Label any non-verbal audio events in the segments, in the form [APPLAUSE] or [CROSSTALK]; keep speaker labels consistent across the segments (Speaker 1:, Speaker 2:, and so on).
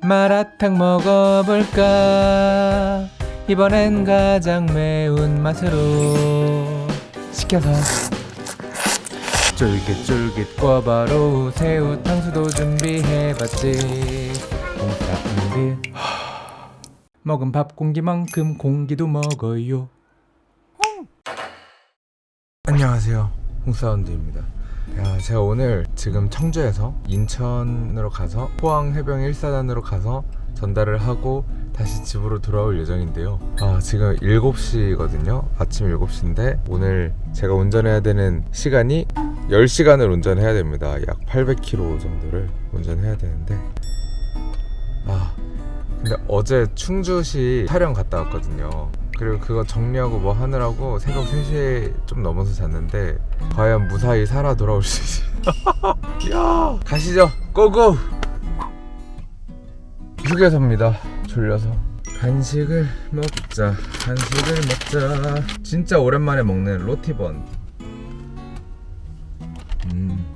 Speaker 1: 마라탕 먹어볼까? 이번엔 가장 매운 맛으로 시켜서. 쫄깃쫄깃 꿔바로우 새우 탕수도 준비해봤지. 먹은 밥 공기만큼 공기도 먹어요. 안녕하세요. 홍사운드입니다 야, 제가 오늘 지금 청주에서 인천으로 가서 포항 해병 1사단으로 가서 전달을 하고 다시 집으로 돌아올 예정인데요. 아, 지금 7시거든요. 아침 7시인데 오늘 제가 운전해야 되는 시간이 10시간을 운전해야 됩니다. 약 800km 정도를 운전해야 되는데. 아 근데 어제 충주시 촬영 갔다 왔거든요. 그리고 그거 정리하고 뭐 하느라고 새벽 3시에 좀 넘어서 잤는데 과연 무사히 살아 돌아올 수 있을지. [LAUGHS] 야 가시죠. 고고! 휴게소입니다. 졸려서. 간식을 먹자. 간식을 먹자. 진짜 오랜만에 먹는 로티번. 음.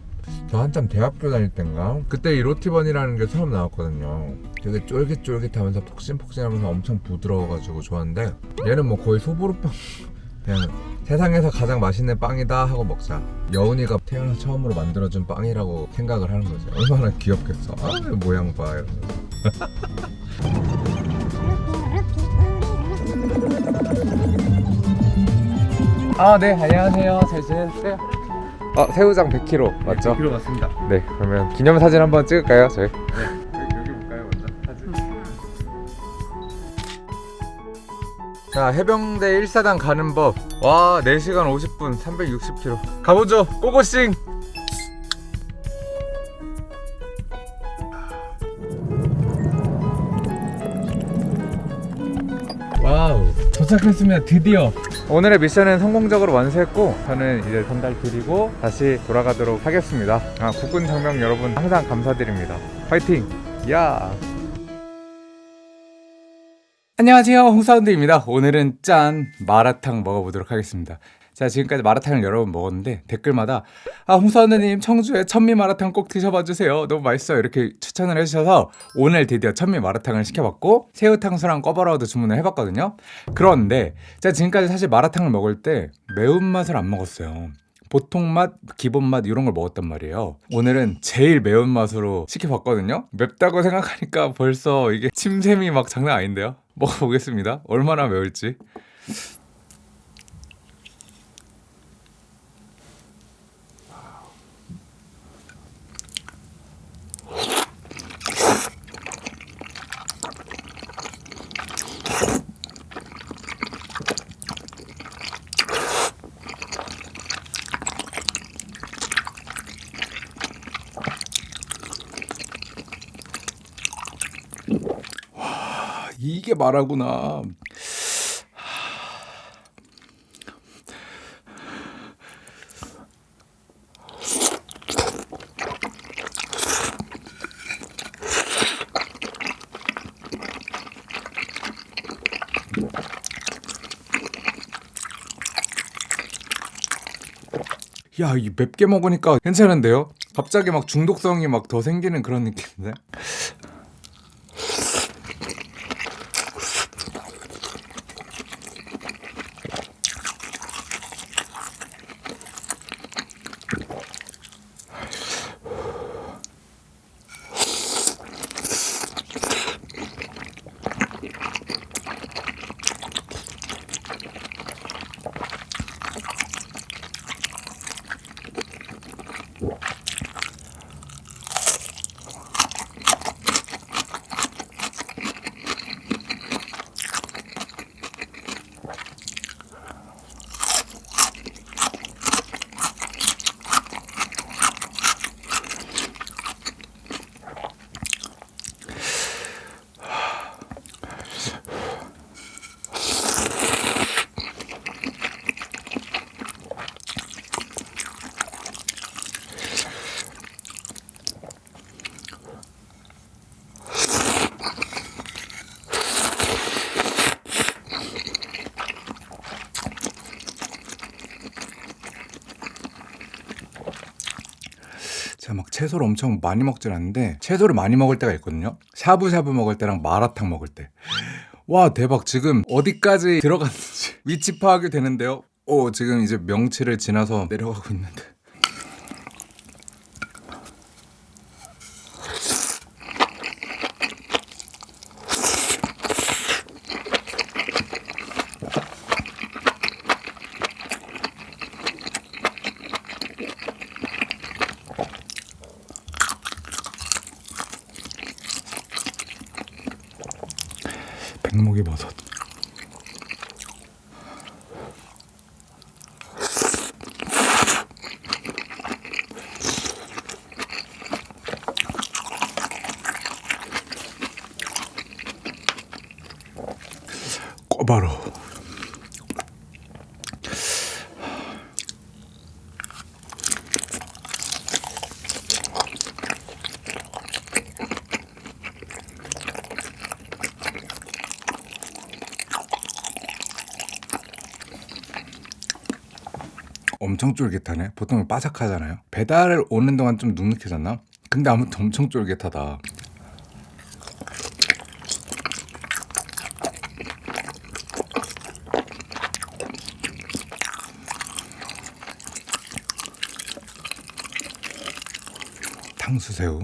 Speaker 1: 저 한참 대학교 다닐 땐가? 그때 이 로티번이라는 게 처음 나왔거든요. 되게 쫄깃쫄깃하면서 폭신폭신하면서 엄청 부드러워가지고 좋았는데 얘는 뭐 거의 소보루빵 그냥 세상에서 가장 맛있는 빵이다 하고 먹자. 여운이가 태어나서 처음으로 만들어준 빵이라고 생각을 하는 거지. 얼마나 귀엽겠어. 아 모양 봐. 이러면서. 아네. 안녕하세요. 잘 지내셨어요? 어 새우장 100kg 맞죠?
Speaker 2: 필요 맞습니다.
Speaker 1: 네. 그러면 기념사진 한번 찍을까요 저희?
Speaker 2: 여
Speaker 1: 자 해병대 1사단 가는 법 와 4시간 50분 360km 가보죠. 고고싱! 와우 도착했습니다 드디어. 오늘의 미션은 성공적으로 완수했고 저는 이제 전달 드리고 다시 돌아가도록 하겠습니다. 아 국군 장병 여러분 항상 감사드립니다. 화이팅! 야 안녕하세요. 홍사운드입니다. 오늘은 짠 마라탕 먹어보도록 하겠습니다. 자 지금까지 마라탕을 여러 번 먹었는데 댓글마다 아 홍사운드님 청주에 천미 마라탕 꼭 드셔봐 주세요. 너무 맛있어요. 이렇게 추천을 해주셔서 오늘 드디어 천미 마라탕을 시켜봤고 새우탕수랑 꺼바라우도 주문을 해봤거든요. 그런데 제가 지금까지 사실 마라탕을 먹을 때 매운맛을 안 먹었어요 보통 맛, 기본 맛 이런 걸 먹었단 말이에요. 오늘은 제일 매운 맛으로 시켜봤거든요. 맵다고 생각하니까 벌써 이게 침샘이 막 장난 아닌데요. 먹어보겠습니다. 얼마나 매울지. 이게 마라구나. 야, 이 맵게 먹으니까 괜찮은데요? 갑자기 막 중독성이 막 더 생기는 그런 느낌인데?
Speaker 3: 막 채소를 엄청 많이 먹진 않는데 채소를 많이 먹을 때가 있거든요. 샤브샤브 먹을 때랑 마라탕 먹을 때. 와 대박 지금 어디까지 들어갔는지 [LAUGHS] 위치 파악이 되는데요. 오 지금 이제 명치를 지나서 내려가고 있는데. 백목이 버섯. 꼬바로. 엄청 쫄깃하네. 보통 바삭하잖아요. 배달 오는 동안 좀 눅눅해졌나? 근데 아무튼 엄청 쫄깃하다. 탕수새우.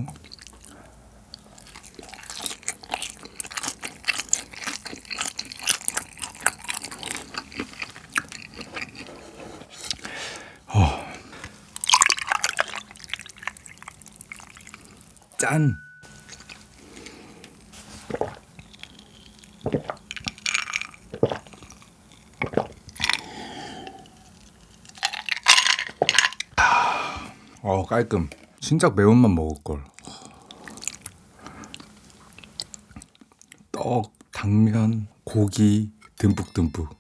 Speaker 3: 짠. 어 깔끔. 진짜 매운맛 먹을 걸. 떡, 당면, 고기 듬뿍듬뿍.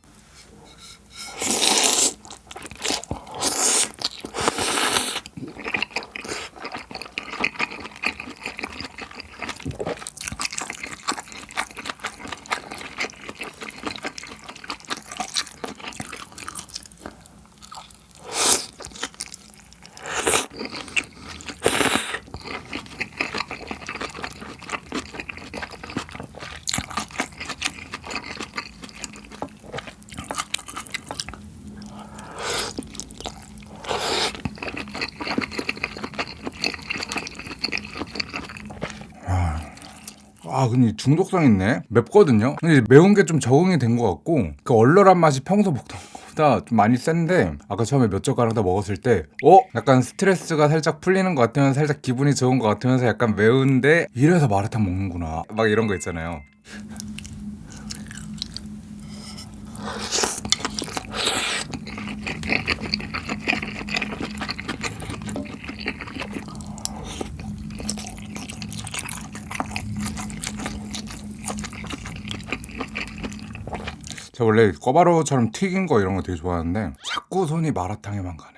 Speaker 3: 아 근데 중독성 있네. 맵거든요. 근데 매운 게 좀 적응이 된 것 같고 그 얼얼한 맛이 평소 먹던 것보다 좀 많이 센데 아까 처음에 몇 젓가락 다 먹었을 때 어? 약간 스트레스가 살짝 풀리는 것 같으면서 살짝 기분이 좋은 것 같으면서 약간 매운데 이래서 마라탕 먹는구나. 막 이런 거 있잖아요 제가 원래 꿔바로우처럼 튀긴 거 이런 거 되게 좋아하는데 자꾸 손이 마라탕에만 가네.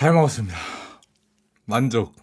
Speaker 3: 잘 먹었습니다. 만족.